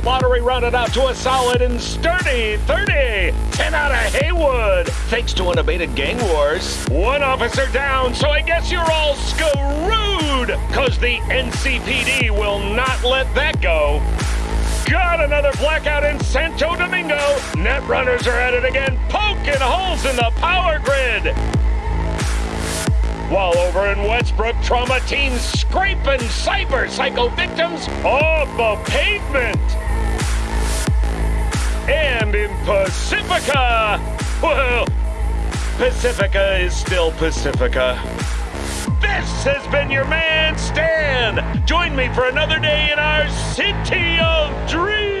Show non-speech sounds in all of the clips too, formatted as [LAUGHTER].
Lottery rounded out to a solid and sturdy 30. 10 out of Heywood, thanks to unabated gang wars. One officer down, so I guess you're all screwed! Cause the NCPD will not let that go. Got another blackout in Santo Domingo. Net runners are at it again, poking holes in the power grid. While over in Westbrook, trauma teams scraping cyber psycho victims off the pavement. And in Pacifica, well, Pacifica is still Pacifica. This has been your man, Stan. Join me for another day in our city of dreams.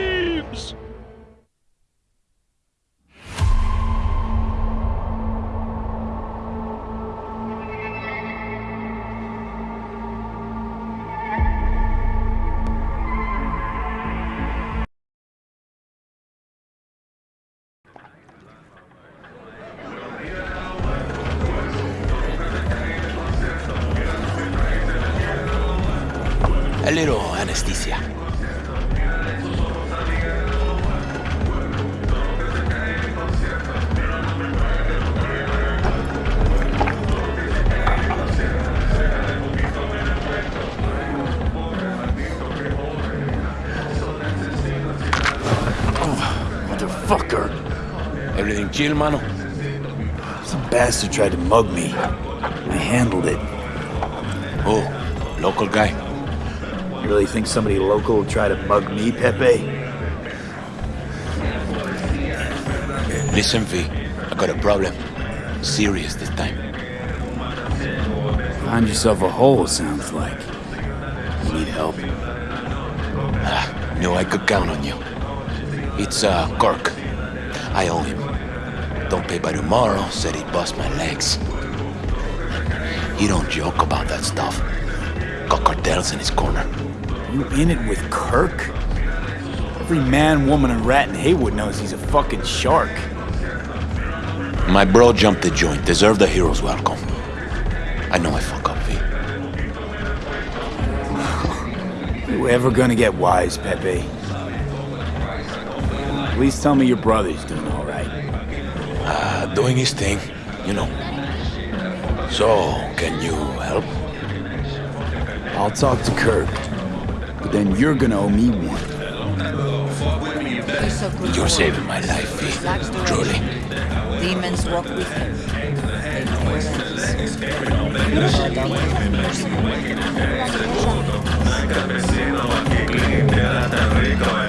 Motherfucker! Everything chill, mano? Some bastard tried to mug me. I handled it. Oh, local guy. You really think somebody local will try to mug me, Pepe? Listen, V. I got a problem. Serious this time. Find yourself a hole, sounds like. You need help. Ah, knew I could count on you. It's, uh, Kirk. I owe him. Don't pay by tomorrow, said he'd bust my legs. He don't joke about that stuff. Got cartels in his corner. You in it with Kirk? Every man, woman, and rat in Heywood knows he's a fucking shark. My bro jumped the joint. Deserve the hero's welcome. I know I fuck up, V. [LAUGHS] You ever gonna get wise, Pepe? Please tell me your brother's doing all right. Uh, doing his thing, you know. So, can you help? I'll talk to Kirk. But then you're gonna owe me one. He's so good You're saving my life, V. Truly. Demons walk with him.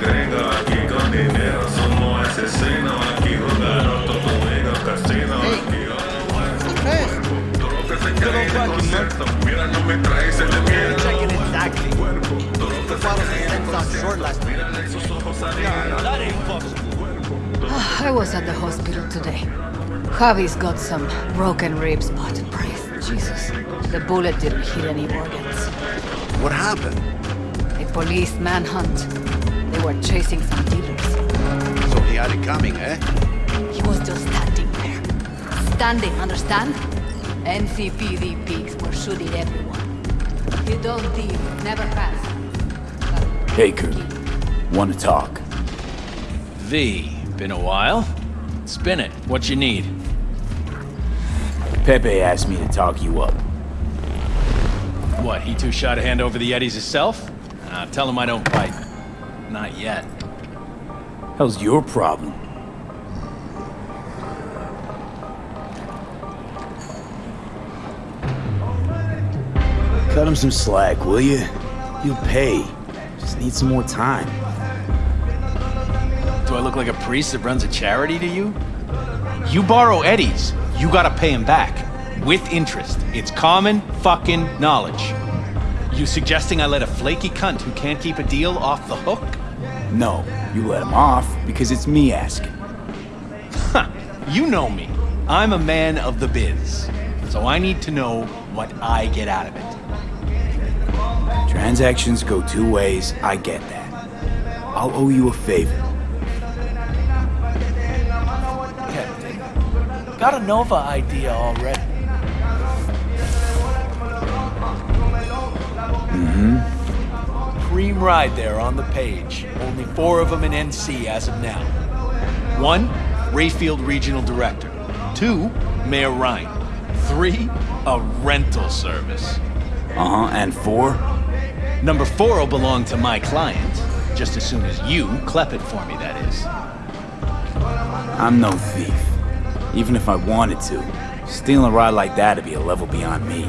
They short last minute. That ain't fucking. I was at the hospital today. Javi's got some broken ribs, but praise Jesus, the bullet didn't hit any organs. What happened? A police manhunt. They were chasing some dealers. So he had it coming, eh? He was just standing there. Standing, understand? NCPD pigs were shooting everyone. You don't deal, never has. Hey, Kirk. Wanna talk? V, been a while? Spin it. What you need? Pepe asked me to talk you up. What, he too shy to hand over the eddies himself? Uh, tell him I don't bite. Not yet. How's your problem? Him some slack, will you? You'll pay. Just need some more time. Do I look like a priest that runs a charity to you? You borrow Eddie's, you gotta pay him back. With interest. It's common fucking knowledge. You suggesting I let a flaky cunt who can't keep a deal off the hook? No, you let him off because it's me asking. Huh, you know me. I'm a man of the biz. So I need to know what I get out of it. Transactions go two ways, I get that. I'll owe you a favor. Captain, Got a Nova idea already. Mm-hmm. cream ride there on the page. Only four of them in NC as of now. One, Rayfield Regional Director. Two, Mayor Rhyne. Three, a rental service. Uh-huh, and four? Number four will belong to my client, just as soon as you clep it for me, that is. I'm no thief. Even if I wanted to. Stealing a ride like that would be a level beyond me.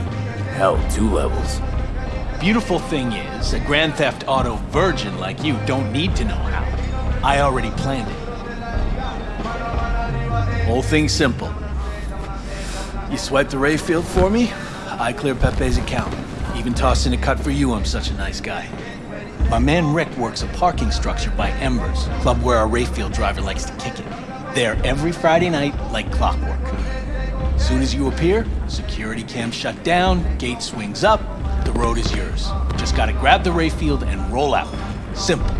Hell, two levels. Beautiful thing is, a Grand Theft Auto virgin like you don't need to know how. I already planned it. Whole thing simple. You swipe the Rayfield for me, I clear Pepe's account. Even toss in a cut for you, I'm such a nice guy. My man Rick works a parking structure by Embers, club where our Rayfield driver likes to kick it. There every Friday night, like clockwork. Soon as you appear, security cam shut down, gate swings up, the road is yours. Just gotta grab the Rayfield and roll out. Simple.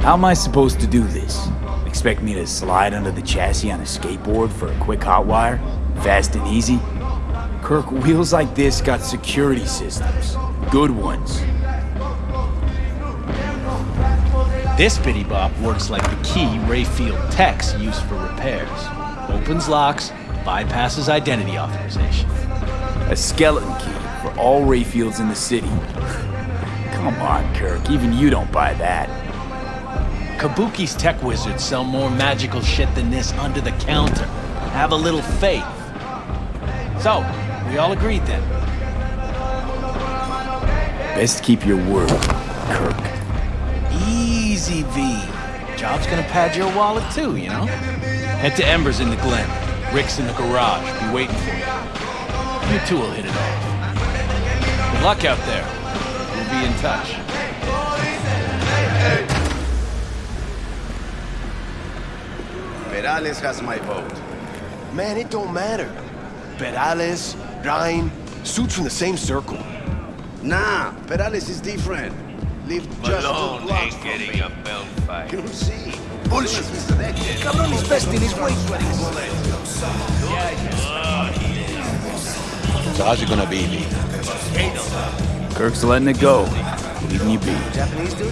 How am I supposed to do this? Expect me to slide under the chassis on a skateboard for a quick hot wire? Fast and easy? Kirk, wheels like this got security systems. Good ones. This bitty bop works like the key Rayfield techs use for repairs. Opens locks, bypasses identity authorization. A skeleton key for all Rayfields in the city. [LAUGHS] Come on, Kirk, even you don't buy that. Kabuki's tech wizards sell more magical shit than this under the counter. Have a little faith. So, we all agreed then. Best keep your word, Kirk. Easy, V. Job's gonna pad your wallet too, you know? Head to Embers in the Glen. Rick's in the garage. Be waiting for you. You two will hit it off. Good luck out there. We'll be in touch. Peralez has my vote. Man, it don't matter. Peralez, Rhyne, suits from the same circle. Nah, Peralez is different. Live just two blocks from me. a belt fight. You'll see. Bullshit. Cabrón is best in his way. So how's it gonna be, Lee? Kirk's letting it go. Leaving you be.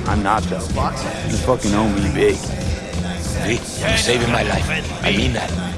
I'm not though. You fucking owe me big. Lee, you're saving my life. I mean that.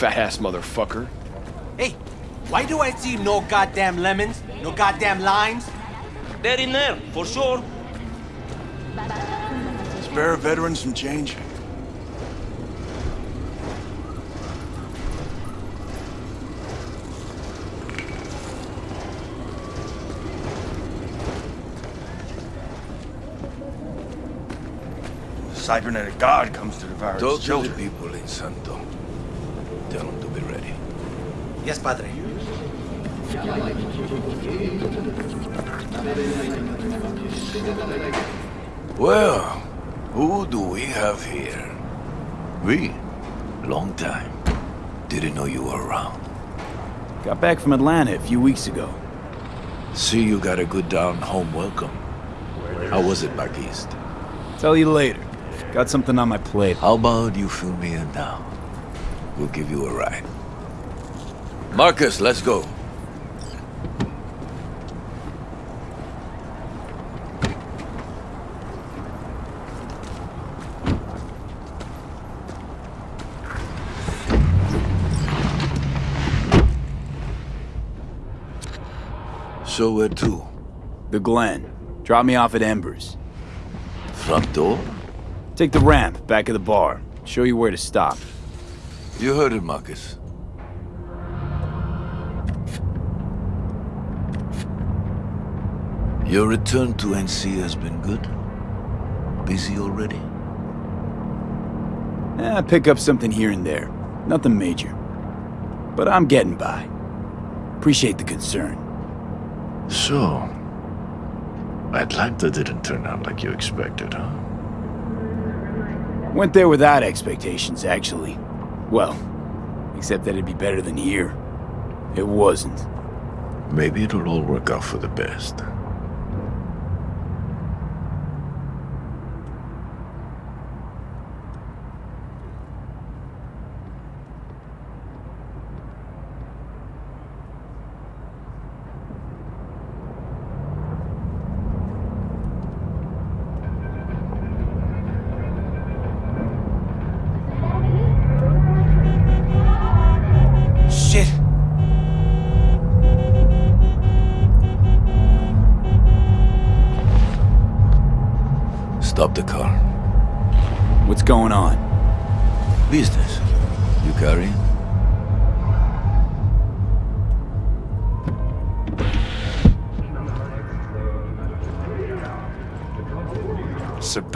Fat ass motherfucker. Hey, why do I see no goddamn lemons? No goddamn limes? They're in there, for sure. Spare veterans some change. Cybernetic God comes to devour his Talk to the children. people in Santo. Tell them to be ready. Yes, padre. Well, who do we have here? We? Long time. Didn't know you were around. Got back from Atlanta a few weeks ago. See you got a good down home welcome. How was it back east? Tell you later. Got something on my plate. How about you fill me in now? We'll give you a ride. Marcus, let's go. So where to? The Glen. Drop me off at Embers. Front door? Take the ramp, back of the bar. Show you where to stop. You heard it, Marcus. Your return to NC has been good? Busy already? Eh, pick up something here and there. Nothing major. But I'm getting by. Appreciate the concern. So, Atlanta didn't turn out like you expected, huh? Went there without expectations, actually. Well, except that it'd be better than here. It wasn't. Maybe it'll all work out for the best.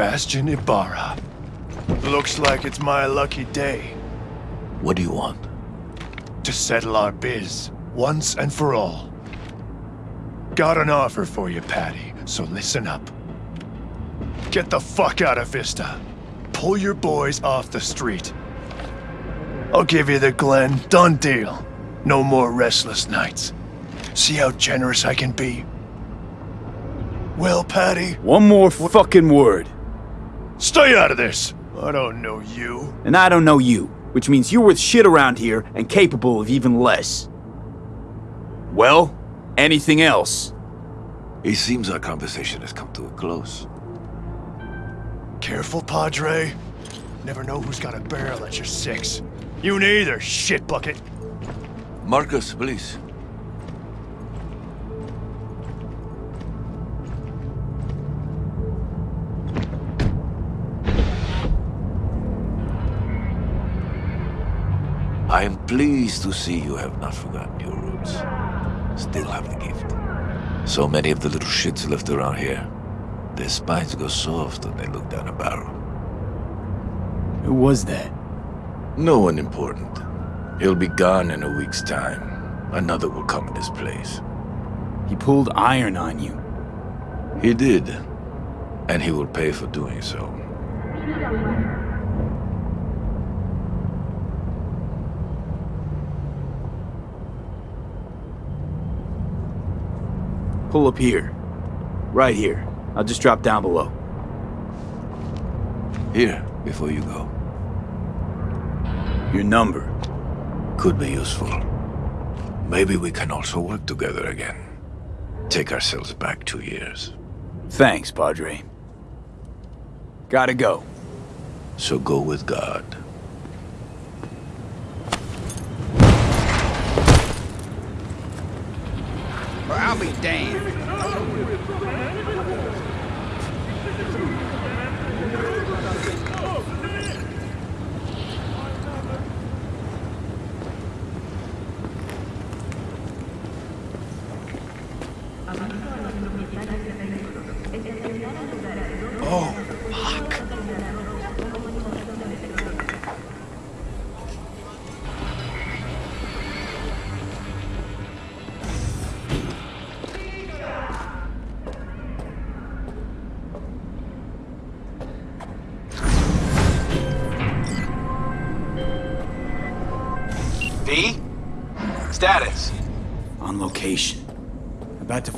Sebastian Ibarra. Looks like it's my lucky day What do you want? to settle our biz once and for all. Got an offer for you, Patty, so listen up. Get the fuck out of Vista. Pull your boys off the street. I'll give you the Glen. Done deal. No more restless nights. See how generous I can be? Well, Patty, One more fucking word. Stay out of this. I don't know you. And I don't know you, which means you're worth shit around here and capable of even less. Well, anything else? It seems our conversation has come to a close. Careful, Padre. Never know who's got a barrel at your six. You neither, shit bucket. Marcus, please. Pleased to see you have not forgotten your roots. Still have the gift. So many of the little shits left around here. Their spines go soft when they look down a barrel. Who was that? No one important. He'll be gone in a week's time. Another will come in his place. He pulled iron on you. He did. And he will pay for doing so. Pull up here. Right here. I'll just drop down below. Here, before you go. Your number. Could be useful. Maybe we can also work together again. Take ourselves back two years. Thanks, Padre. Gotta go. So go with God. Or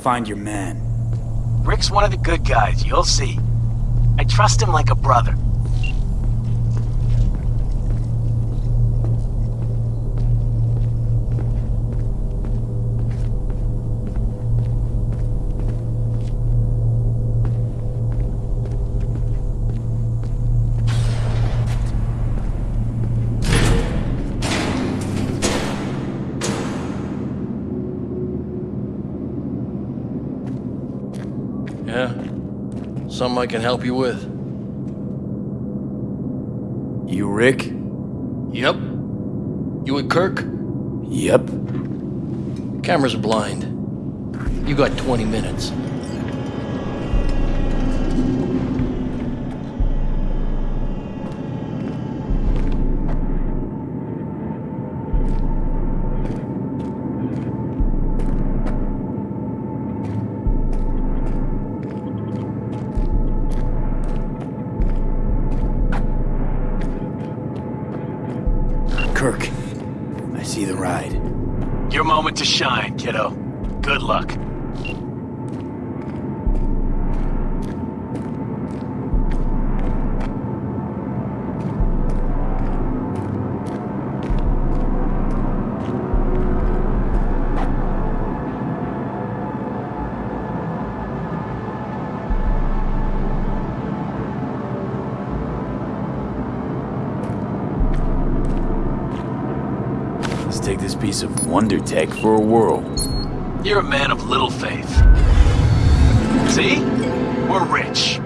find your man. Rick's one of the good guys, you'll see. I trust him like a brother. I can help you with. You Rick? Yep. You with Kirk? Yep. Camera's blind. You got 20 minutes. Shine, tech for a whirl. You're a man of little faith. See? We're rich.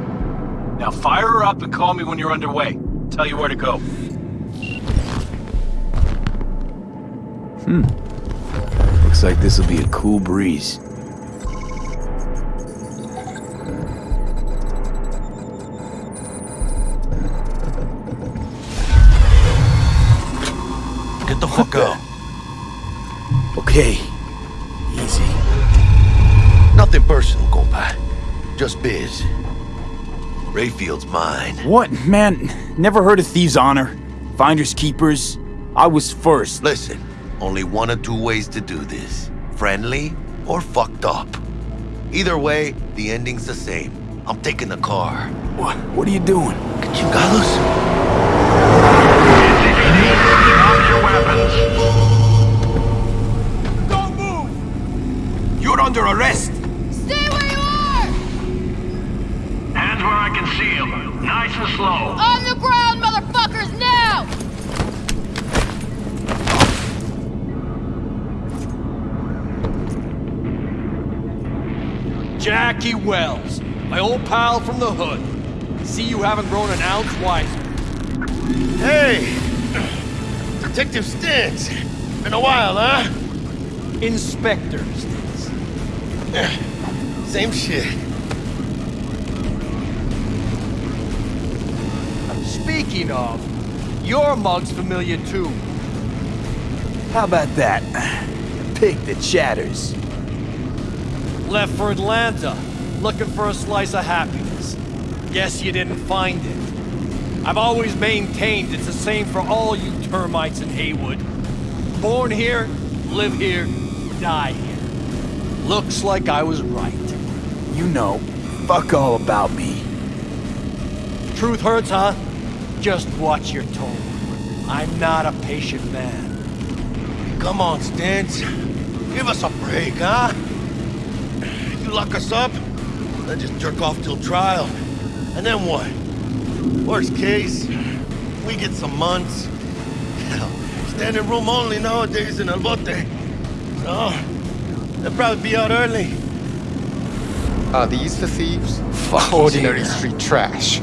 Now fire her up and call me when you're underway. Tell you where to go. Hmm. Looks like this'll be a cool breeze. Okay. Easy. Nothing personal, compa. Just biz. Rayfield's mine. What? Man, never heard of Thieves' Honor? Finders Keepers? I was first. Listen, only one or two ways to do this. Friendly or fucked up. Either way, the ending's the same. I'm taking the car. What? What are you doing? Chingados? Under arrest! Stay where you are! Hands where I can see them. Nice and slow. On the ground, motherfuckers, now! Jackie Wells, my old pal from the hood. See you haven't grown an ounce wiser. Hey! Detective Stintz! Been a while, huh? Inspector Stintz. Same shit. Speaking of, your mug's familiar too. How about that? Pig that chatters. Left for Atlanta, looking for a slice of happiness. Guess you didn't find it. I've always maintained it's the same for all you termites in Heywood. Born here, live here, die here. Looks like I was right. You know, fuck all about me. Truth hurts, huh? Just watch your tone. I'm not a patient man. Come on, Stintz. Give us a break, huh? You lock us up, then just jerk off till trial. And then what? Worst case, we get some months. Hell, standing room only nowadays in El Bote. So, they'll probably be out early. Are these the thieves? Fuck Ordinary yeah. street trash.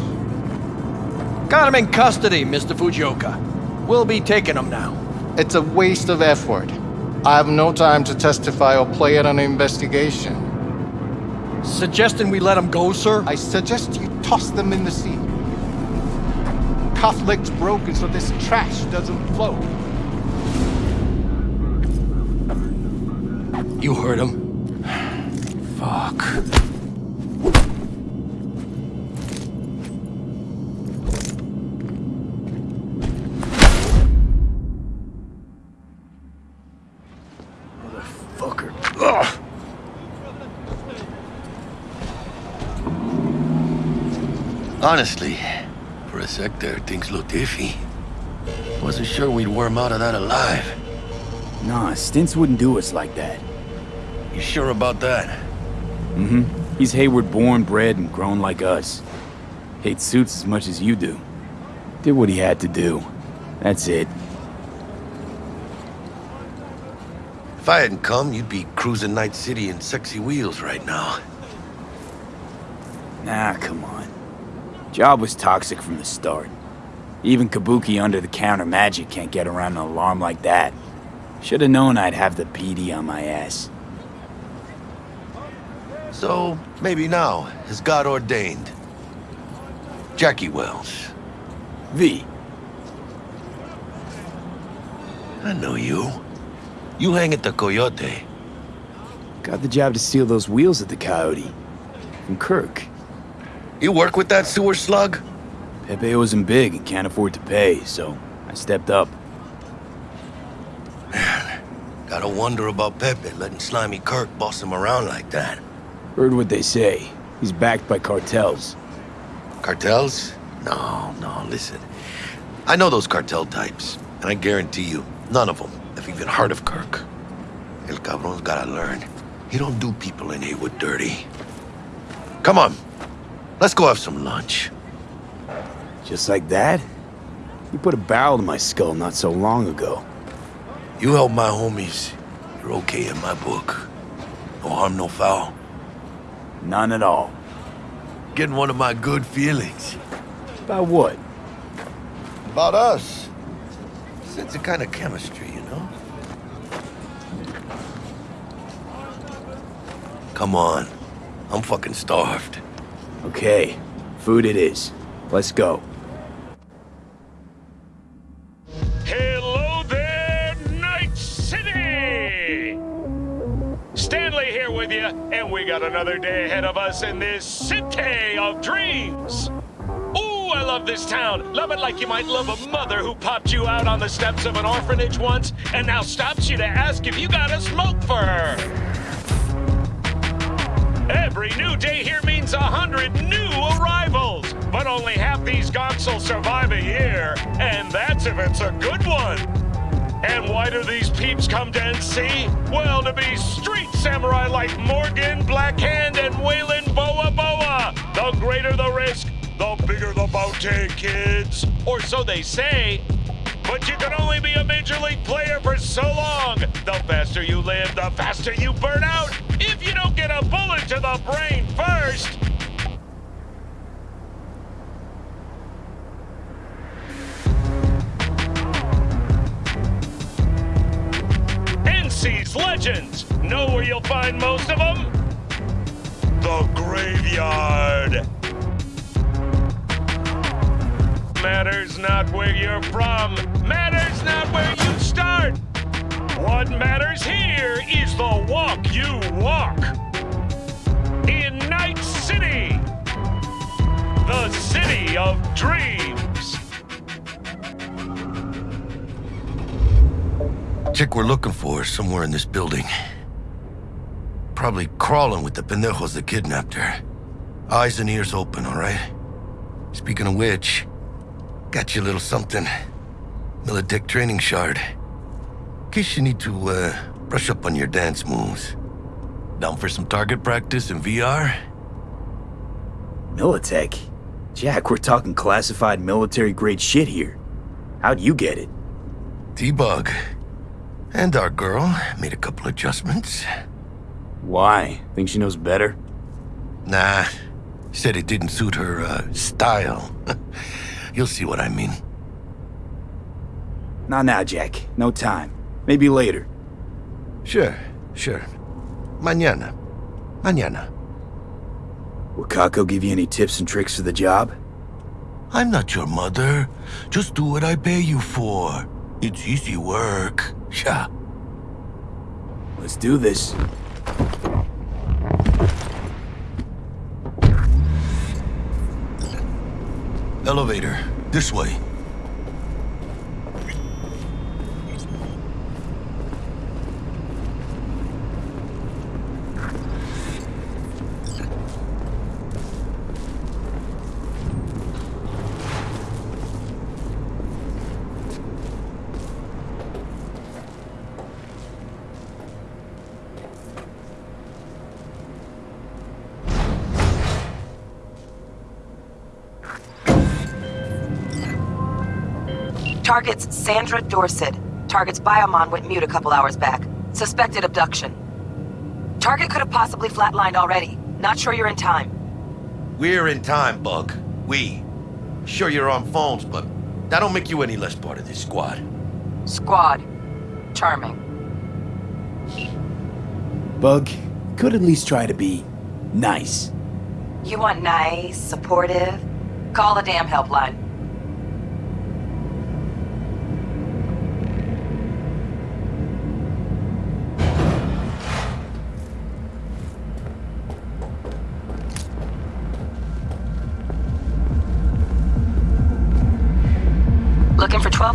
Got him in custody, Mr. Fujioka. We'll be taking him now. It's a waste of effort. I have no time to testify or play at an investigation. Suggesting we let him go, sir? I suggest you toss them in the sea. Cuff leg's broken so this trash doesn't flow. You heard him. Fuck. Motherfucker. Ugh. Honestly, for a sec there, things looked iffy. Wasn't sure we'd worm out of that alive. Nah, Stintz wouldn't do us like that. You sure about that? Mm-hmm. He's Heywood born, bred, and grown like us. Hates suits as much as you do. Did what he had to do. That's it. If I hadn't come, you'd be cruising Night City in sexy wheels right now. Nah, come on. Job was toxic from the start. Even Kabuki under-the-counter magic can't get around an alarm like that. Should've known I'd have the PD on my ass. So, maybe now, as God ordained. Jackie Wells. V. I know you. You hang at the Coyote. Got the job to steal those wheels at the Coyote. From Kirk. You work with that sewer slug? Pepe wasn't big and can't afford to pay, so I stepped up. Man, gotta wonder about Pepe letting Slimy Kirk boss him around like that. Heard what they say. He's backed by cartels. Cartels? No, no, listen. I know those cartel types, and I guarantee you, none of them have even heard of Kirk. El Cabron's gotta learn. He don't do people in Heywood dirty. Come on, let's go have some lunch. Just like that? You put a barrel to my skull not so long ago. You help my homies, you're okay in my book. No harm, no foul. None at all. Getting one of my good feelings. About what? About us. Sense a kind of chemistry, you know? Come on. I'm fucking starved. Okay, food it is. Let's go. We got another day ahead of us in this city of dreams. Ooh, I love this town. Love it like you might love a mother who popped you out on the steps of an orphanage once and now stops you to ask if you got a smoke for her. Every new day here means a hundred new arrivals, but only half these gonks will survive a year, and that's if it's a good one. And why do these peeps come to NC? Well, to be street samurai like Morgan, Blackhand, and Weyland Boa Boa. The greater the risk, the bigger the bounty, kids. Or so they say. But you can only be a major league player for so long. The faster you live, the faster you burn out. If you don't get a bullet to the brain first. NC's legends. Know where you'll find most of them? The graveyard. Matters not where you're from, matters not where you start. What matters here is the walk you walk. In Night City, the city of dreams. Chick we're looking for is somewhere in this building. Probably crawling with the pendejos that kidnapped her. Eyes and ears open, all right? Speaking of which, got you a little something. Militech training shard. In case you need to, uh, brush up on your dance moves. Down for some target practice in VR? Militech? Jack, we're talking classified military-grade shit here. How'd you get it? T-Bug. And our girl made a couple adjustments. Why? Think she knows better? Nah. Said it didn't suit her, uh, style. [LAUGHS] You'll see what I mean. Not now, Jack. No time. Maybe later. Sure, sure. Mañana. Mañana. Wakako give you any tips and tricks for the job? I'm not your mother. Just do what I pay you for. It's easy work. Sha. Let's do this. Elevator. This way. Sandra Dorsett. Target's biomon went mute a couple hours back. Suspected abduction. Target could have possibly flatlined already. Not sure you're in time. We're in time, Bug. We. Sure you're on phones, but that don't make you any less part of this squad. Squad. Charming. Bug, could at least try to be nice. You want nice, supportive? Call the damn helpline.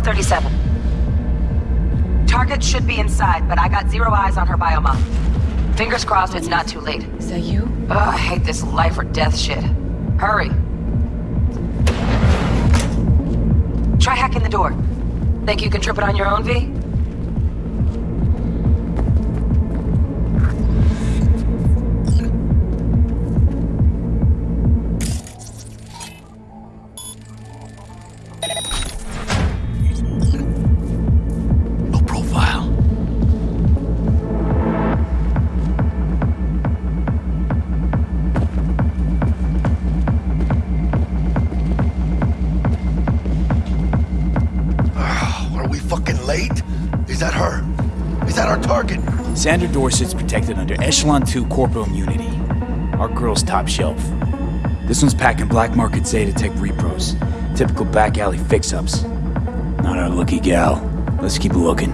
1237. Target should be inside, but I got zero eyes on her biomon. Fingers crossed it's not too late. Is that you? Ugh, I hate this life or death shit. Hurry. Try hacking the door. Think you can trip it on your own, V? Sandra Dorsett's protected under Echelon 2 corporal immunity. Our girl's top shelf. This one's packing black market Zetatech repros. Typical back alley fix-ups. Not our lucky gal. Let's keep looking.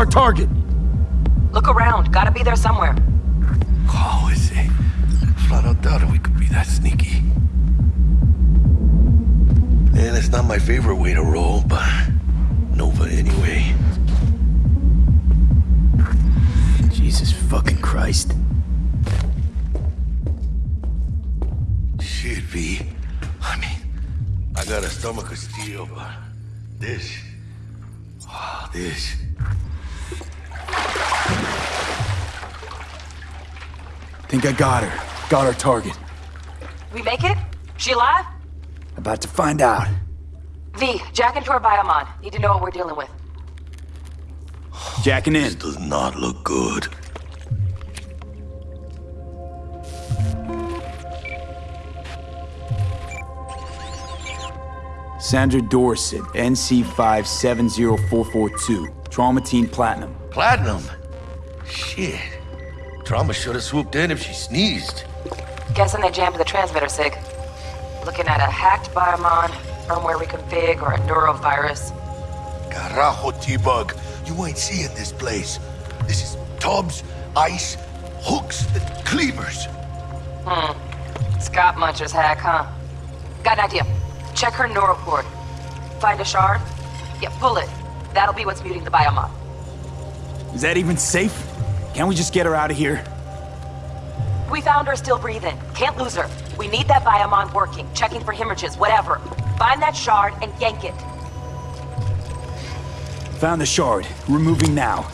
Our target? Look around. Gotta be there somewhere. Oh, is it? Flat out doubted we could be that sneaky. And it's not my favorite way to roll, but Nova anyway. Jesus fucking Christ. Shit, V. I mean, I got a stomach of steel, but this. Wow, this. Think I got her. Got our target. We make it? She alive? About to find out. V, jack into her biomon. Need to know what we're dealing with. Jacking in. This does not look good. Sandra Dorsett, NC570442. Trauma Team Platinum. Platinum? Shit. Trauma should have swooped in if she sneezed. Guessing they jammed the transmitter, Sig. Looking at a hacked biomon, firmware reconfig, or a neurovirus. Carajo, T-Bug. You ain't seeing this place. This is tubs, ice, hooks, and cleavers. Hmm. Scott Muncher's hack, huh? Got an idea. Check her neural cord. Find a shard? Yeah, pull it. That'll be what's muting the biomon. Is that even safe? Can't we just get her out of here? We found her still breathing. Can't lose her. We need that biomon working, checking for hemorrhages, whatever. Find that shard and yank it. Found the shard. We're moving now.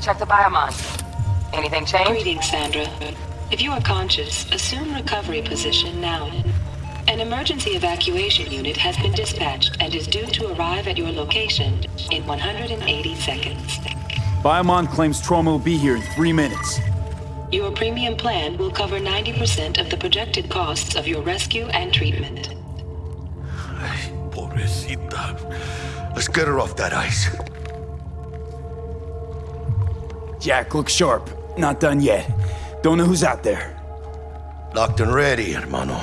Check the biomon. Anything change? Greetings, Sandra. If you are conscious, assume recovery position now. An emergency evacuation unit has been dispatched and is due to arrive at your location in 180 seconds. Biomon claims trauma will be here in three minutes. Your premium plan will cover 90% of the projected costs of your rescue and treatment. Ay, Pobrecita. Let's get her off that ice. Jack, look sharp. Not done yet. Don't know who's out there. Locked and ready, hermano.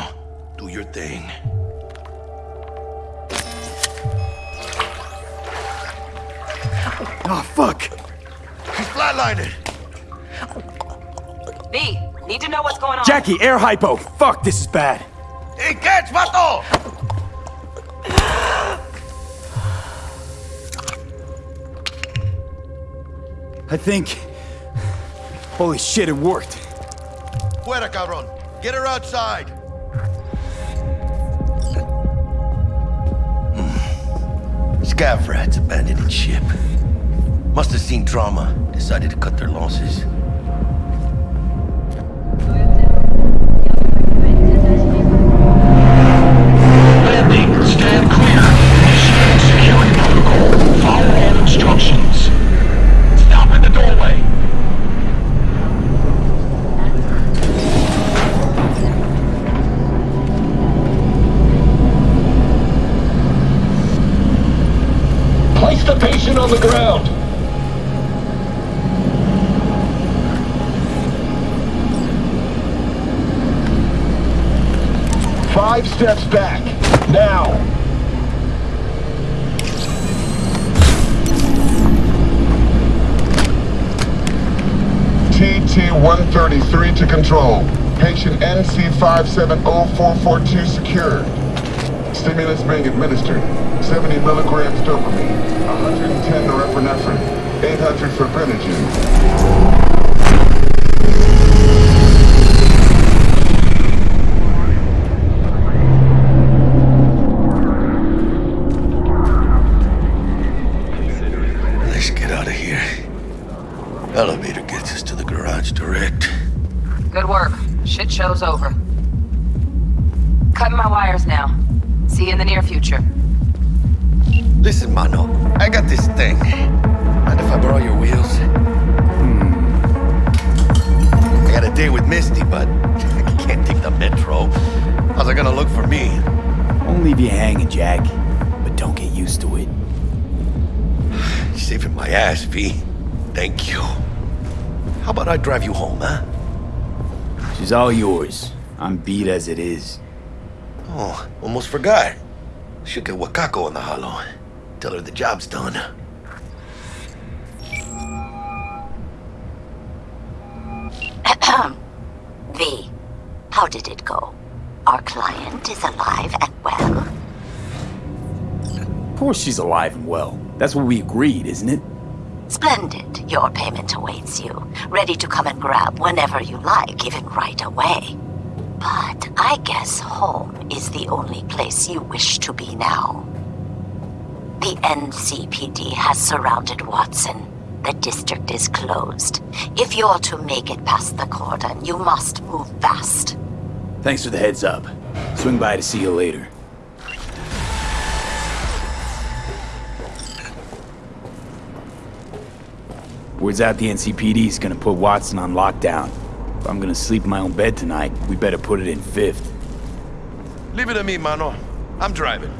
Do your thing. Oh, fuck! He's flatlining! V, need to know what's going on. Jackie, air hypo! Fuck, this is bad. Hey, catch, vato! I think... Holy shit, it worked. Fuera, cabrón. Get her outside. Scav rats abandoning ship. Must have seen trauma. Decided to cut their losses. Steps back. Now. TT-133 to control. Patient NC570442 secured. Stimulus being administered. 70 milligrams dopamine, 110 norepinephrine, 800 fibrinogen. Saving my ass, V. Thank you. How about I drive you home, huh? She's all yours. I'm beat as it is. Oh, almost forgot. Should get Wakako on the hollow. Tell her the job's done. [COUGHS] V, how did it go? Our client is alive and well? Of course she's alive and well. That's what we agreed, isn't it? Splendid. Your payment awaits you, ready to come and grab whenever you like, even right away. But I guess home is the only place you wish to be now. The NCPD has surrounded Watson. The district is closed. If you're to make it past the cordon, you must move fast. Thanks for the heads up. Swing by to see you later. Words out the NCPD's gonna put Watson on lockdown. If I'm gonna sleep in my own bed tonight, we better put it in fifth. Leave it to me, Mano. I'm driving.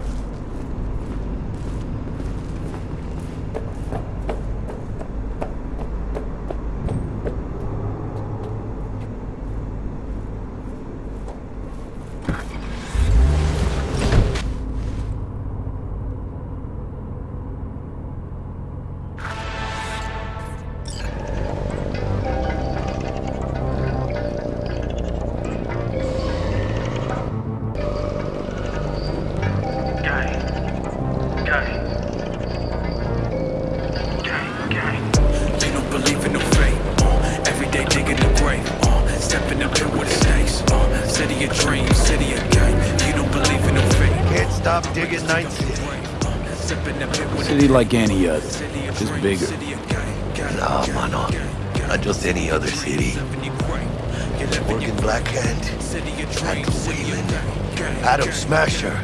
Like any other, just bigger. No, mano. Not just any other city. Morgan Blackhand, Andrew Weyland, Adam Smasher.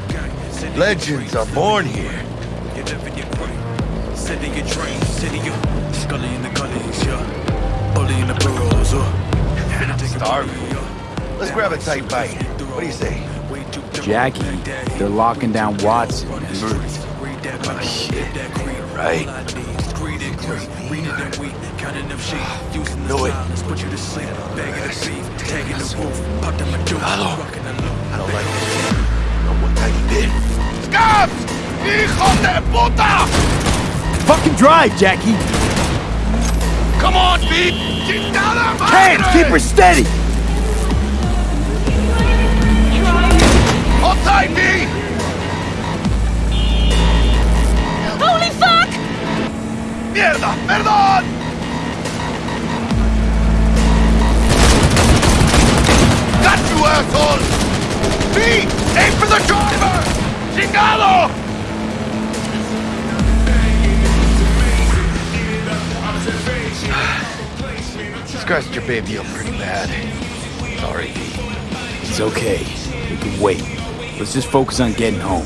Legends are born here. City of dreams, city of Scully in the gullies, yeah. Bully in the burrows, uh. Starving. Let's grab a tight bite. What do you say? Jackie, they're locking down Watson and Murphy. Oh, shit. Right. Know it. Put you to sleep, bagging the beef, tagging the roof, popped in my door, rocking the I don't like this. Not one tiny bit. Scabs! Hijos de puta! Fucking drive, Jackie! Come on, Pete! Chingada Hands, keep her steady! Hold tight, V! ¡Mierda! ¡Perdón! Got you, asshole! V! Aim for the driver! ¡Chingado! Scratched your baby up pretty bad. Sorry, V. It's okay. We can wait. Let's just focus on getting home.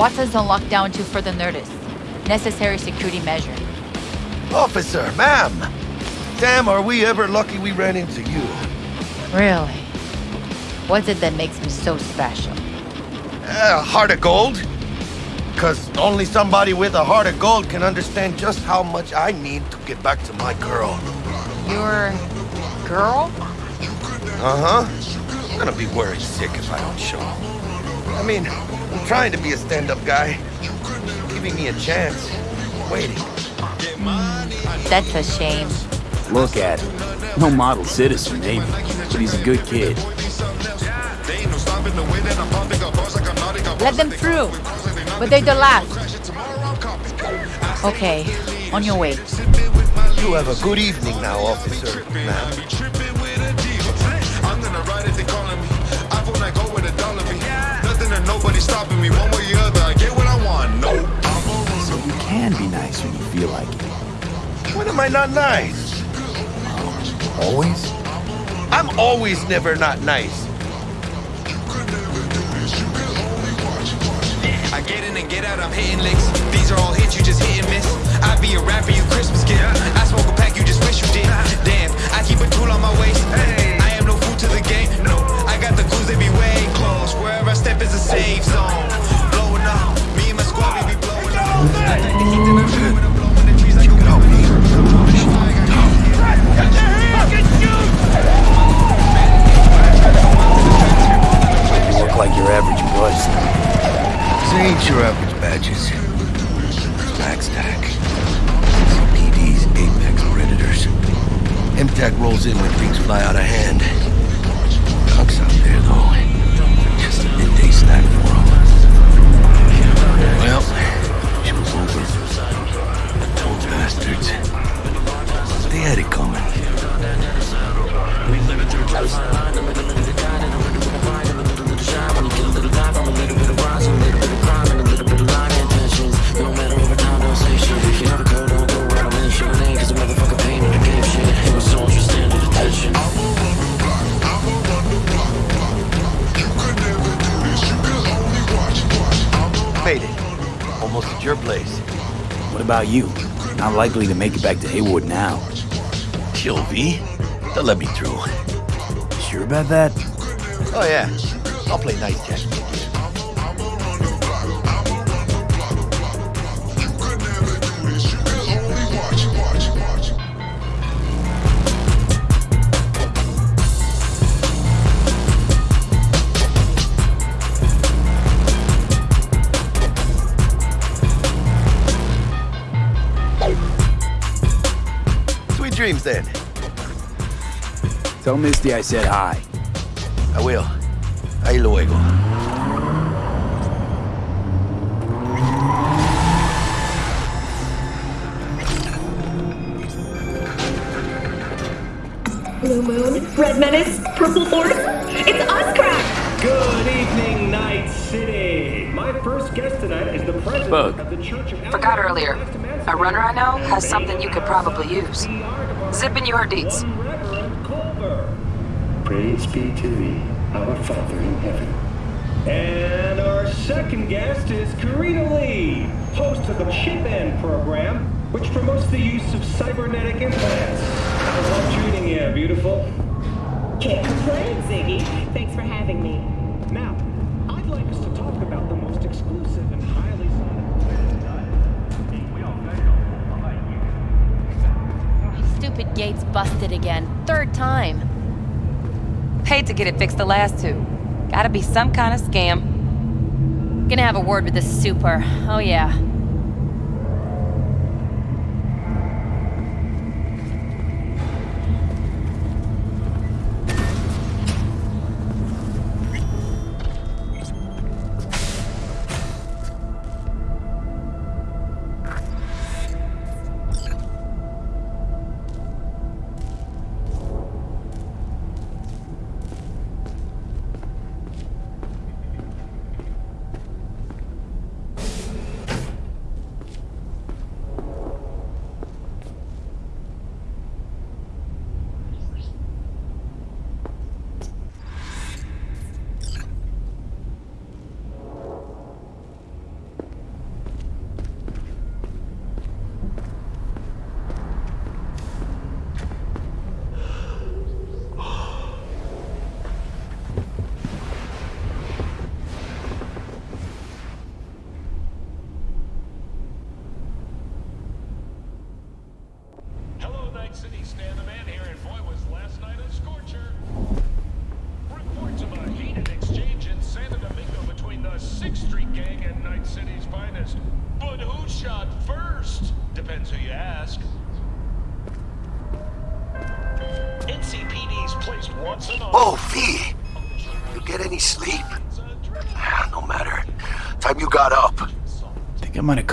Watson's on lockdown until further notice. Necessary security measure. Officer, ma'am! Damn, are we ever lucky we ran into you. Really? What's it that makes me so special? Uh, heart of gold? Because only somebody with a heart of gold can understand just how much I need to get back to my girl. Your girl? Uh-huh. I'm gonna be worried sick if I don't show. I mean, I'm trying to be a stand-up guy. Giving me a chance. Waiting. That's a shame. Look at him. No model citizen, maybe, but he's a good kid. Let them through. But they're the last. Okay, on your way. You have a good evening now, officer, ma'am. Nothing and nobody stopping me. One way or the other, I get what I want. No. So you can be nice when you feel like it. When am I not nice? Always? I'm always never not nice. I get in and get out, I'm hitting licks. These are all hits, you just hit and miss. I be a rapper, you Christmas gift. I smoke a pack, you just wish you did. Damn, I keep a tool on my waist. I am no fool to the game, no. I got the clues, they be way close. Wherever I step is a safe zone. Blowing up, me and my squad, we be blowing up. You look like your average buzz. This ain't your average badges. Backstack. CPD's apex predators. MaxTac rolls in when things fly out of hand. Bastards. They had it coming. Almost at your place. What about you? Not likely to make it back to Heywood now. Chill, V. They'll let me through. Sure about that? Oh, yeah. I'll play nice jack. Dreams then. Tell Misty I said hi. I will. Ahí luego. Blue Moon, Red Menace, Purple Force. It's us, Crack! Good evening, Night City. My first guest tonight is the president Bug. of the Church of Forgot earlier. A runner I know has something you could probably use. Zipping you her deets. Praise be to thee, our Father in heaven. And our second guest is Karina Lee, host of the Chip In program, which promotes the use of cybernetic implants. How's that treating you, beautiful? Can't complain, Ziggy. Thanks for having me. Now, gate's busted again. Third time. Paid to get it fixed the last two. Gotta be some kind of scam. Gonna have a word with the super. Oh yeah.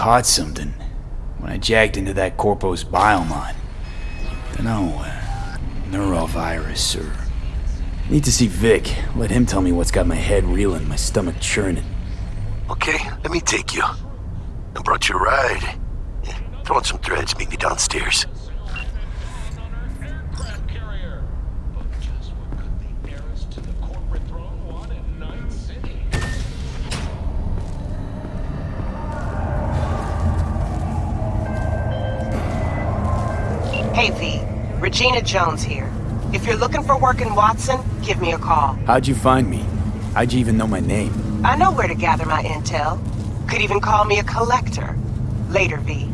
Caught something when I jacked into that Corpus biomon. Dunno, uh, neurovirus or... Need to see Vic. Let him tell me what's got my head reeling, my stomach churning. Okay, let me take you. I brought you a ride. Yeah, throw on some threads, meet me downstairs. Hey, V. Regina Jones here. If you're looking for work in Watson, give me a call. How'd you find me? How'd you even know my name? I know where to gather my intel. Could even call me a collector. Later, V.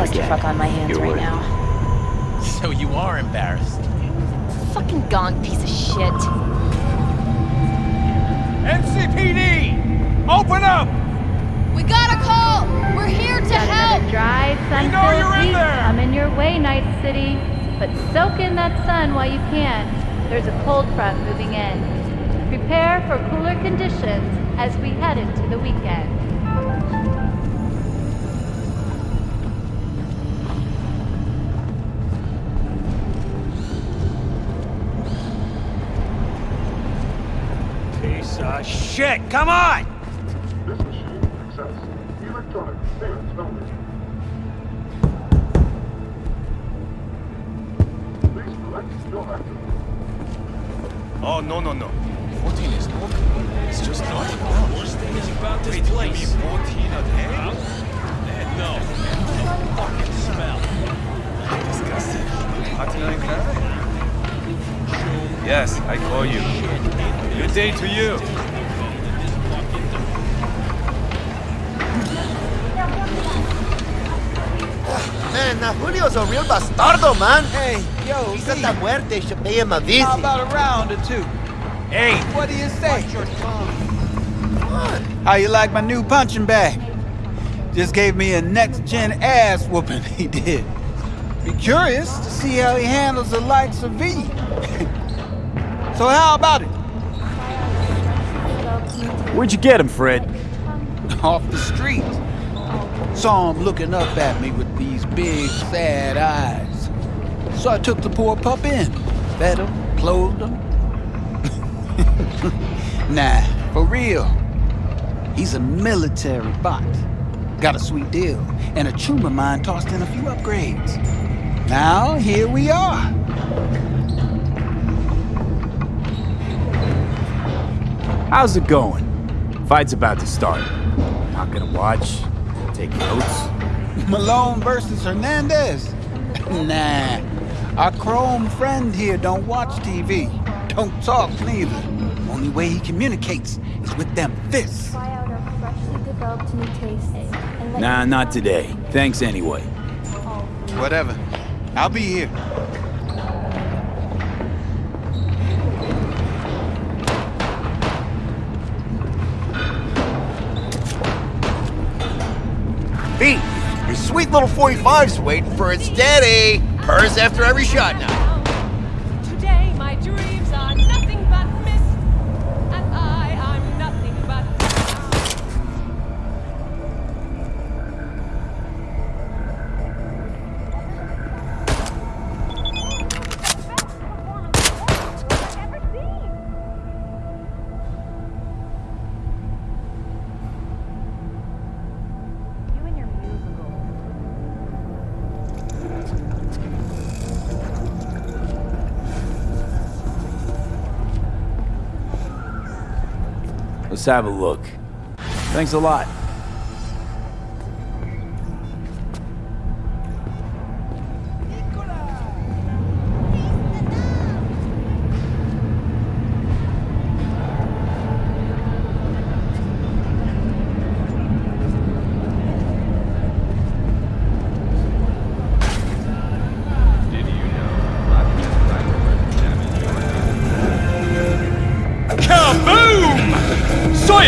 clusterfuck on my hands right now. So you are embarrassed. Fucking gong piece of shit. NCPD! Open up! We got a call! We're here to Got help! another dry, sun know you're in there! Coming your way, Night City. But soak in that sun while you can. There's a cold front moving in. Prepare for cooler conditions as we head into the weekend. Of shit! Come on! This machine accepts electronic payments only. Please collect your item. Oh, no, no, no. 14 is not. It's just not. Worst thing is about this place. 14 a day? Eh, no. The fucking smell. Disgusting. Hot in Yes, I call you. You Good day to you. Man, now Julio's a real bastardo, man. Hey, yo, He's got that muerte should pay him a visit. How about a round or two? Hey, What do you say? Watch your tongue. How you like my new punching bag? Just gave me a next-gen ass whooping, [LAUGHS] he did. Be curious to see how he handles the likes of V. [LAUGHS] so how about it? Where'd you get him, Fred? Off the street. Saw him looking up at me with these big, sad eyes. So I took the poor pup in. Fed him, clothed him. [LAUGHS] nah, for real. He's a military bot. Got a sweet deal, and a chum of mine tossed in a few upgrades. Now, here we are. How's it going? Fight's about to start. Not gonna watch, take notes. Malone versus Hernandez? [LAUGHS] nah. Our chrome friend here don't watch TV. Don't talk neither. Only way he communicates is with them fists. Nah, not today. Thanks anyway. Whatever. I'll be here. Little 45's waiting for its daddy. Purrs after every shot now. Let's have a look. Thanks a lot.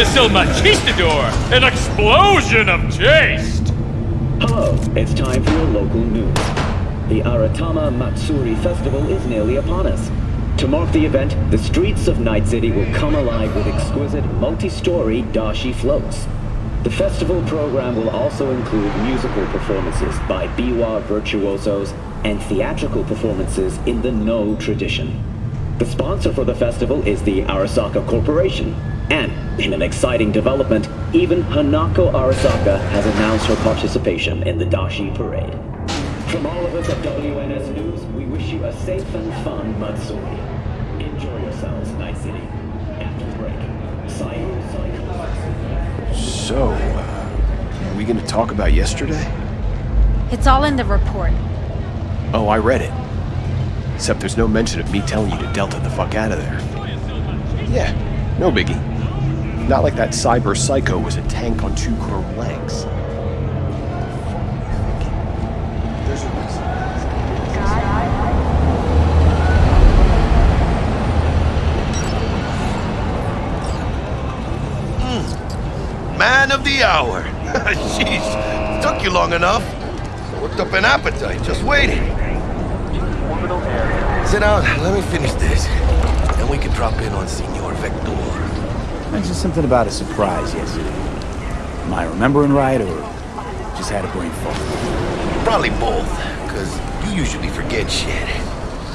Soyasil Machistador! An explosion of taste! Hello, it's time for your local news. The Aratama Matsuri Festival is nearly upon us. To mark the event, the streets of Night City will come alive with exquisite multi-story dashi floats. The festival program will also include musical performances by biwa virtuosos and theatrical performances in the Noh tradition. The sponsor for the festival is the Arasaka Corporation. And, in an exciting development, even Hanako Arasaka has announced her participation in the Dashi Parade. From all of us at WNS News, we wish you a safe and fun Matsuri. Enjoy yourselves, Night City. After the break, Sayu Sayu. So, uh, are we gonna talk about yesterday? It's all in the report. Oh, I read it. Except there's no mention of me telling you to Delta the fuck out of there. Yeah, no biggie. Not like that cyber psycho was a tank on two chrome legs. There's hmm. Man of the hour. [LAUGHS] Jeez, took you long enough. Worked up an appetite just waiting. Sit down, let me finish this. Then we can drop in on Senor Vector. I mentioned something about a surprise yesterday. Am I remembering right, or just had a brain fog? Probably both, because you usually forget shit.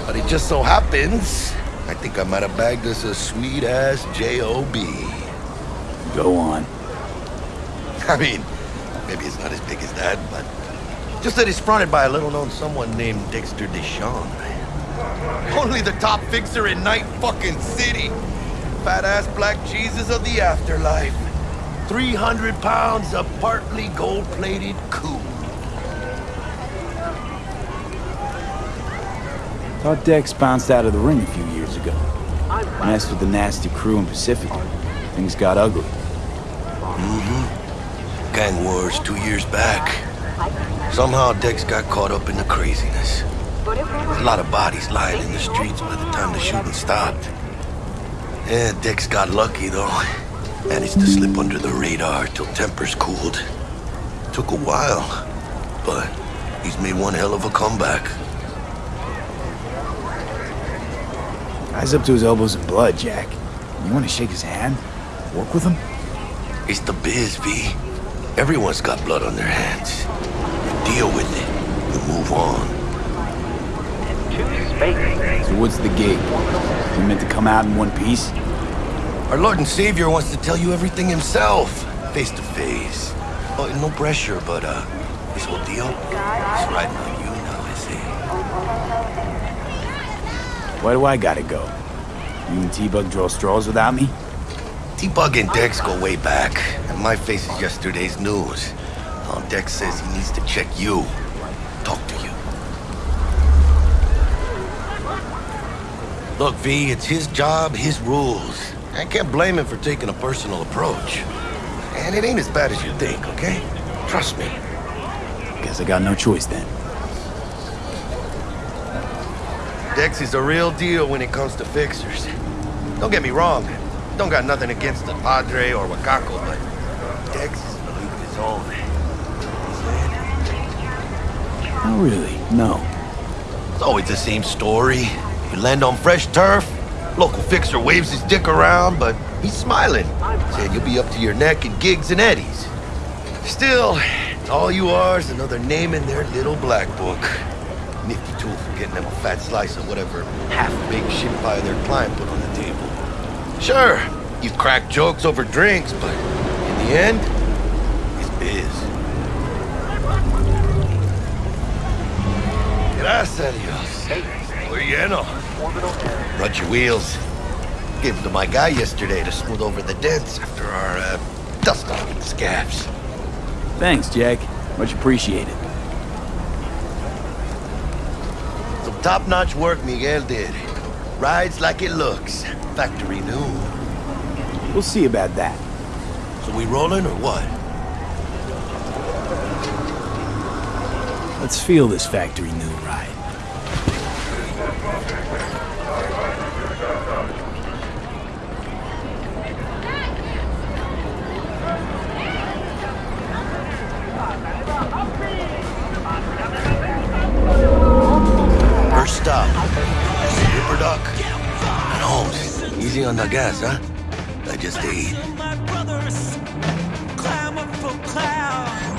But it just so happens, I think I might have bagged us a sweet-ass J.O.B. Go on. [LAUGHS] I mean, maybe it's not as big as that, but just that it's fronted by a little-known someone named Dexter Deshawn. Only the top fixer in Night fucking City. Fat-ass black Jesus of the afterlife. 300 pounds of partly gold-plated coup. Thought Dex bounced out of the ring a few years ago. Messed with the nasty crew in Pacifica. Things got ugly. Mm-hmm. Gang wars two years back. Somehow Dex got caught up in the craziness. A lot of bodies lying in the streets by the time the shooting stopped. Yeah, Dex got lucky though. Managed to slip under the radar till tempers cooled. Took a while, but he's made one hell of a comeback. Guy's up to his elbows in blood, Jack. You want to shake his hand? Work with him? It's the biz, V. Everyone's got blood on their hands. You deal with it. You move on. So what's the gig? We meant to come out in one piece? Our Lord and Savior wants to tell you everything himself, face to face. Oh, no pressure, but uh, this whole deal is riding on you now, I see. Why do I gotta go? You and T-Bug draw straws without me? T-Bug and Dex go way back, and my face is yesterday's news. Oh, Dex says he needs to check you, talk to you. Look, V, it's his job, his rules. I can't blame him for taking a personal approach. And it ain't as bad as you think, okay? Trust me. Guess I got no choice then. Dex is a real deal when it comes to fixers. Don't get me wrong. Don't got nothing against the Padre or Wakako, but Dex is a league of his own. Not really, no. It's always the same story. You land on fresh turf, local fixer waves his dick around, but he's smiling, saying you'll be up to your neck in gigs and eddies. Still, all you are is another name in their little black book. Nifty tool for getting them a fat slice of whatever half-baked shit pie their client put on the table. Sure, you crack jokes over drinks, but in the end, it's biz. Gracias. Muy lleno. Run your wheels. Gave them to my guy yesterday to smooth over the dents after our uh, dust-off with the scabs. Thanks, Jack. Much appreciated. Some top-notch work Miguel did. Rides like it looks. Factory new. We'll see about that. So we rolling or what? Let's feel this factory new ride. First stop. Ripperdoc. And Holmes. Easy on the gas, huh? I just ate.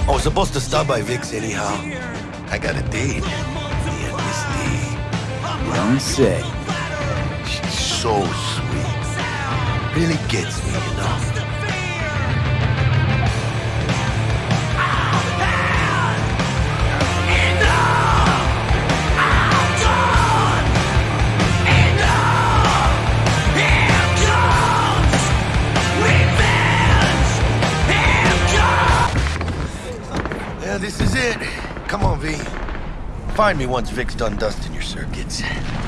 I was supposed to stop by Vic's anyhow. I got a date. Me and Misty. Don't say. She's so sweet. Really gets Find me once Vic's done dusting your circuits.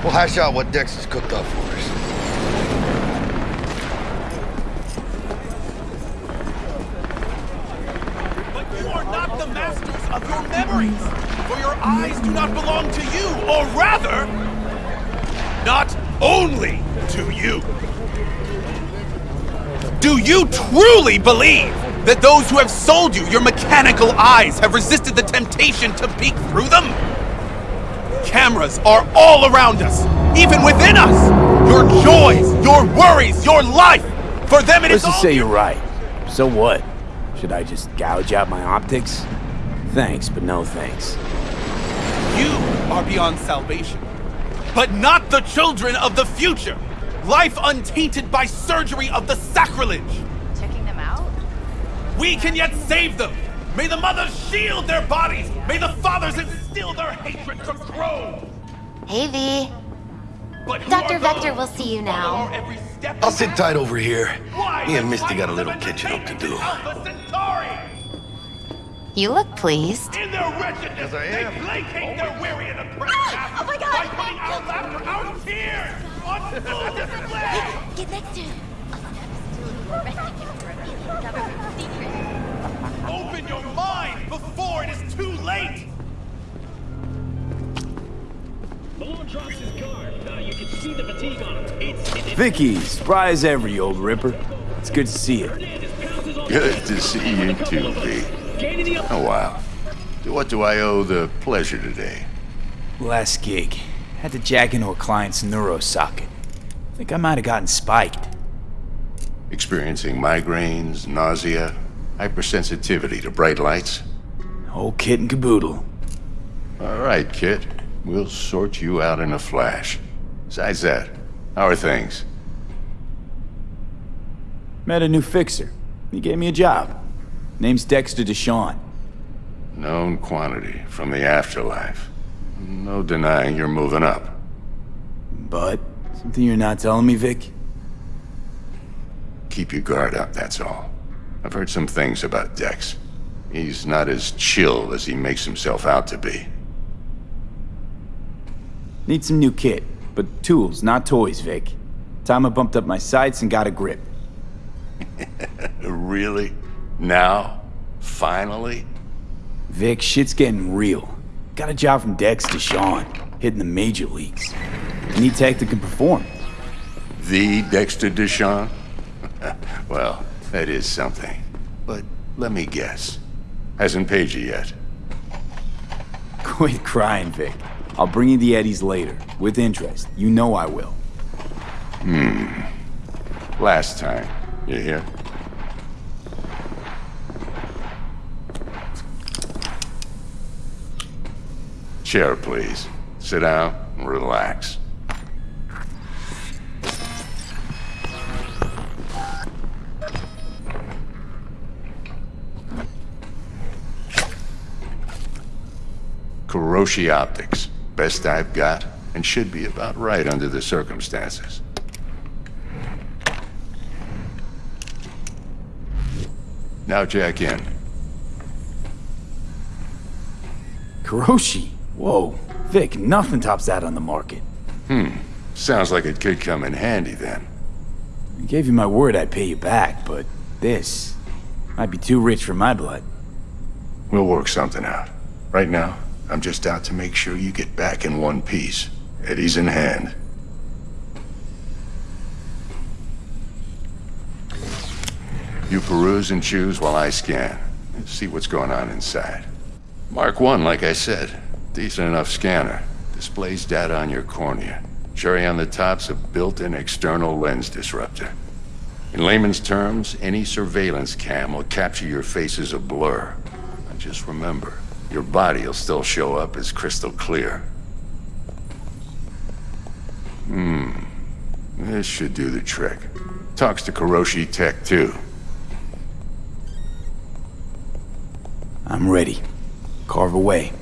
We'll hash out what Dex has cooked up for us. But you are not the masters of your memories, for your eyes do not belong to you, or rather, not only to you. Do you truly believe that those who have sold you your mechanical eyes have resisted the temptation to peek through them? Cameras are all around us, even within us. Your joys, your worries, your life. For them, it is Let's just all say you're right. So what? Should I just gouge out my optics? Thanks, but no thanks. You are beyond salvation, but not the children of the future. Life untainted by surgery of the sacrilege. Checking them out? We can yet save them. May the mothers shield their bodies! May the fathers instill their hatred from grow! Hey, V. But Dr. Vector will see you now. I'll sit tight over here. Why? Me and Misty got a little catching up to do. You look pleased. In their wretchedness, they placate their weary and oppressed ah! Oh my god! By putting our laughter, our tears, on full [LAUGHS] display! Get next to him. Arresting him for a government secret. Open your mind before it is too late! Malone drops his guard. Vicky, surprise every old ripper. It's good to see you. Good to see you too, V. Oh, wow. To what do I owe the pleasure today? Last gig. Had to jack into a client's neuro socket. Think I might have gotten spiked. Experiencing migraines, nausea, hypersensitivity to bright lights? Whole kit and caboodle. All right, Kit. We'll sort you out in a flash. Besides that, how are things? Met a new fixer. He gave me a job. Name's Dexter DeShawn. Known quantity from the afterlife. No denying you're moving up. But, something you're not telling me, Vic? Keep your guard up, that's all. I've heard some things about Dex. He's not as chill as he makes himself out to be. Need some new kit, but tools, not toys, Vic. Time I bumped up my sights and got a grip. [LAUGHS] really? Now? Finally? Vic, shit's getting real. Got a job from Dex DeShawn, hitting the major leagues. Need tech that can perform. The Dexter DeShawn? [LAUGHS] well, that is something. But let me guess. Hasn't paid you yet. [LAUGHS] Quit crying, Vic. I'll bring you the Eddies later, with interest. You know I will. Hmm. Last time. You hear? Chair, please. Sit down and relax. Kiroshi Optics. Best I've got, and should be about right under the circumstances. Now jack in. Kiroshi? Whoa. Vic, nothing tops that on the market. Hmm. Sounds like it could come in handy then. I gave you my word I'd pay you back, but this might be too rich for my blood. We'll work something out. Right now, I'm just out to make sure you get back in one piece. Eddie's in hand. You peruse and choose while I scan. See what's going on inside. Mark 1, like I said. Decent enough scanner. Displays data on your cornea. Cherry on the top's a built-in external lens disruptor. In layman's terms, any surveillance cam will capture your face as a blur. And just remember, your body will still show up as crystal clear. Hmm. This should do the trick. Talks to Kiroshi Tech, too. I'm ready. Carve away.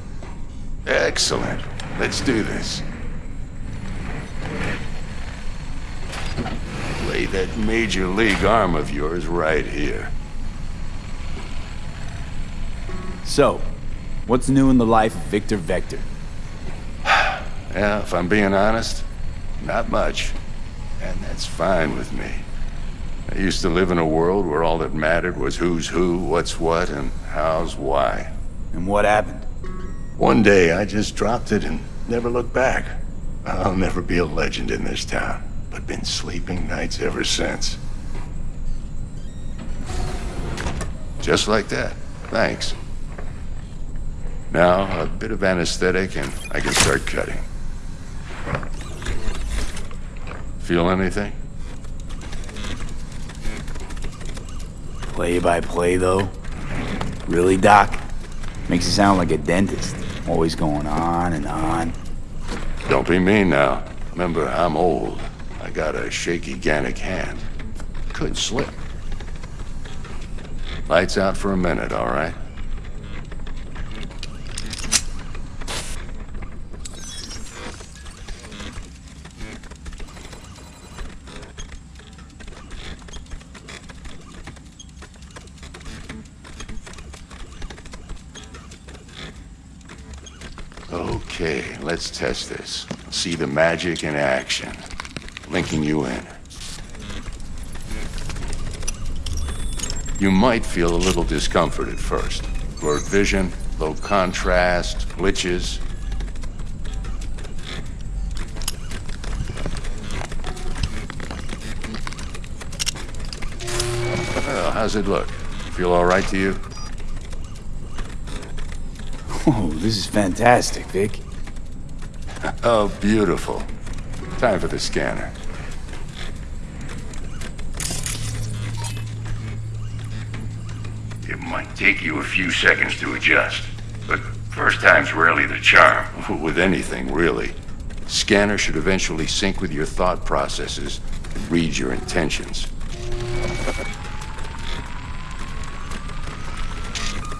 Excellent. Let's do this. Lay that major league arm of yours right here. So, what's new in the life of Victor Vector? Yeah, if I'm being honest, not much. And that's fine with me. I used to live in a world where all that mattered was who's who, what's what, and how's why. And what happened? One day, I just dropped it and never looked back. I'll never be a legend in this town, but been sleeping nights ever since. Just like that. Thanks. Now, a bit of anesthetic and I can start cutting. Feel anything? Play by play, though? Really, Doc? Makes you sound like a dentist. Always going on and on. Don't be mean now. Remember, I'm old. I got a shaky Gannic hand. Could slip. Lights out for a minute, all right? Let's test this. See the magic in action. Linking you in. You might feel a little discomfort at first. Blurred vision, low contrast, glitches. Well, how's it look? Feel all right to you? Oh, this is fantastic, Vic oh, beautiful. Time for the scanner. It might take you a few seconds to adjust, but first time's rarely the charm. [LAUGHS] With anything, really. Scanner should eventually sync with your thought processes and read your intentions.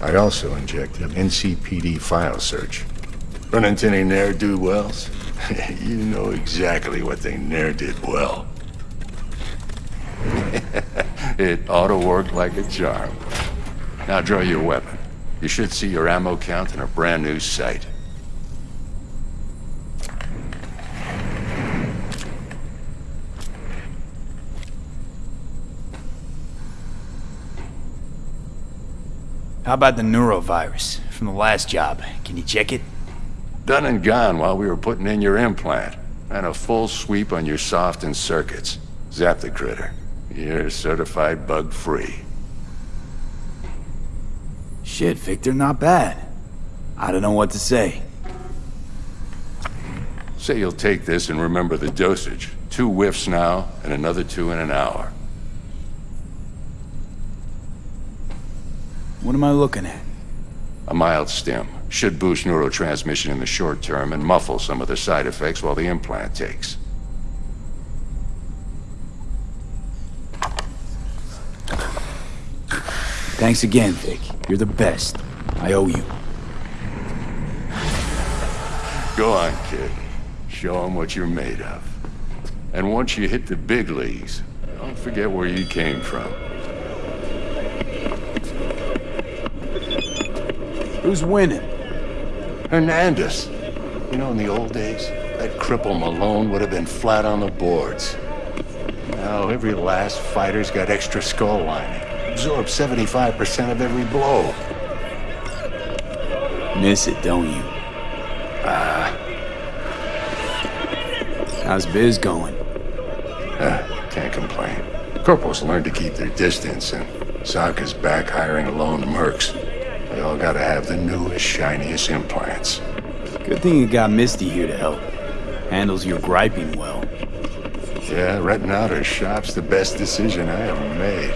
I also injected an NCPD file search. Run into any ne'er-do-wells? [LAUGHS] you know exactly what they ne'er did well. [LAUGHS] it ought to work like a charm. Now draw your weapon. You should see your ammo count in a brand new sight. How about the neurovirus from the last job? Can you check it? Done and gone while we were putting in your implant. And a full sweep on your soft and circuits. Zap the critter. You're certified bug-free. Shit, Victor, not bad. I don't know what to say. Say you'll take this and remember the dosage. Two whiffs now, and another two in an hour. What am I looking at? A mild stim. Should boost neurotransmission in the short term and muffle some of the side effects while the implant takes. Thanks again, Vic. You're the best. I owe you. Go on, kid. Show them what you're made of. And once you hit the big leagues, don't forget where you came from. Who's winning? Hernandez. You know, in the old days, that cripple Malone would have been flat on the boards. Now, every last fighter's got extra skull lining. Absorbs 75% of every blow. Miss it, don't you? Ah. How's biz going? Uh, can't complain. Corporals learn to keep their distance, and Sokka's back hiring alone mercs. They all gotta have the newest, shiniest implants. Good thing you got Misty here to help. Handles your griping well. Yeah, renting out her shop's the best decision I ever made.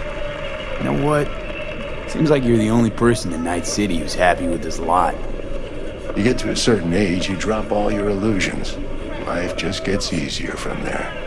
You know what? Seems like you're the only person in Night City who's happy with this lot. You get to a certain age, you drop all your illusions. Life just gets easier from there.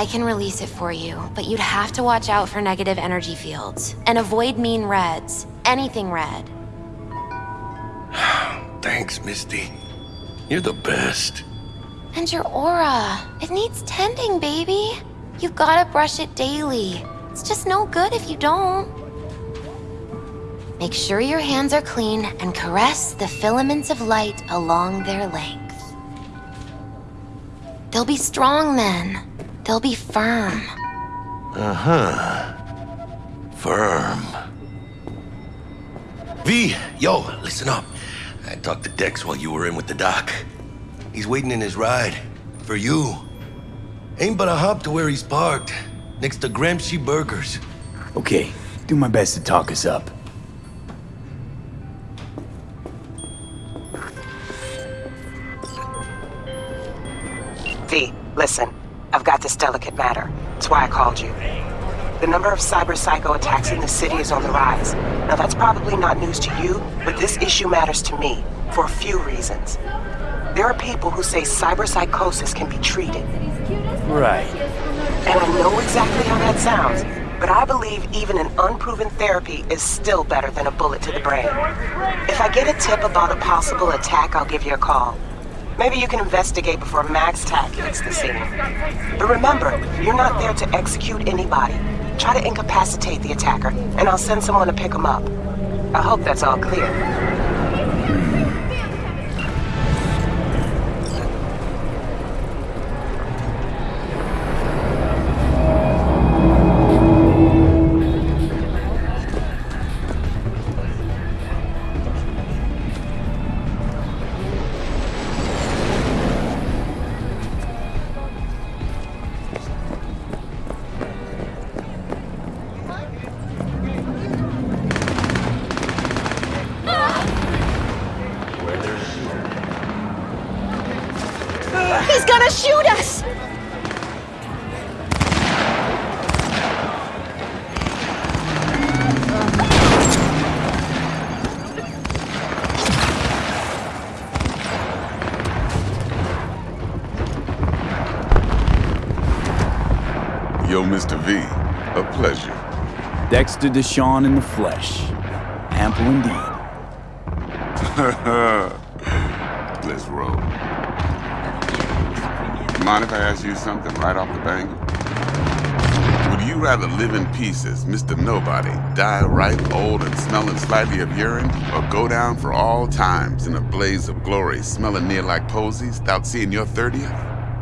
I can release it for you, but you'd have to watch out for negative energy fields. And avoid mean reds. Anything red. [SIGHS] Thanks, Misty. You're the best. And your aura. It needs tending, baby. You've gotta brush it daily. It's just no good if you don't. Make sure your hands are clean and caress the filaments of light along their length. They'll be strong then. They'll be firm. Uh-huh. Firm. V, yo, listen up. I talked to Dex while you were in with the doc. He's waiting in his ride. For you. Ain't but a hop to where he's parked. Next to Gramsci Burgers. Okay, do my best to talk us up. V, listen. I've got this delicate matter. That's why I called you. The number of cyber psycho attacks in the city is on the rise. Now that's probably not news to you, but this issue matters to me for a few reasons. There are people who say cyber psychosis can be treated. Right. And I know exactly how that sounds, but I believe even an unproven therapy is still better than a bullet to the brain. If I get a tip about a possible attack, I'll give you a call. Maybe you can investigate before MaxTac hits the scene. But remember, you're not there to execute anybody. Try to incapacitate the attacker, and I'll send someone to pick him up. I hope that's all clear. Dexter DeShawn in the flesh. Ample indeed. [LAUGHS] Let's roll. Mind if I ask you something right off the bang? Would you rather live in pieces, Mr. Nobody, die ripe, old, and smelling slightly of urine, or go down for all times in a blaze of glory, smelling near like posies, without seeing your 30th?